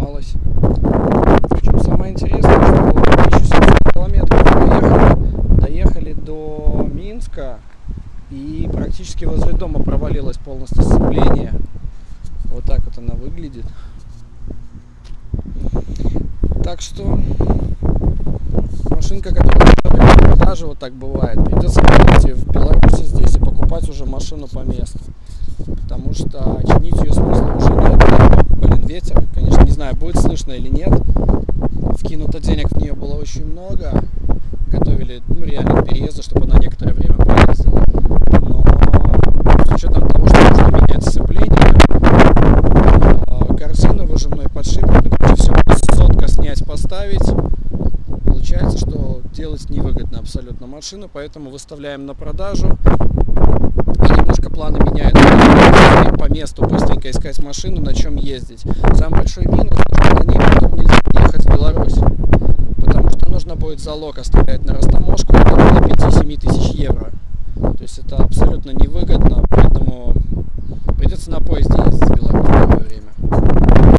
сломалась. Причем самое интересное, что 1700 километров проехали, доехали до Минска и практически возле дома провалилось полностью сцепление. Вот так вот она выглядит. Так что машинка, которая в продаже, вот так бывает. Придется в Беларуси здесь и покупать уже машину по месту. Потому что слышно или нет. Вкинуто денег в нее было очень много. Готовили, ну, реально к переезду, чтобы она некоторое время поездила. Но с учетом того, что нужно менять сцепление, а, корзину выжимной подшипник, ну, все сотка снять, поставить, получается, что делать невыгодно абсолютно машину, поэтому выставляем на продажу и немножко планы меняют по месту быстренько искать машину, на чем ездить. Самый большой минус, что на ней потом нельзя ехать в Беларусь, потому что нужно будет залог оставлять на растаможку около 5-7 тысяч евро. То есть это абсолютно невыгодно,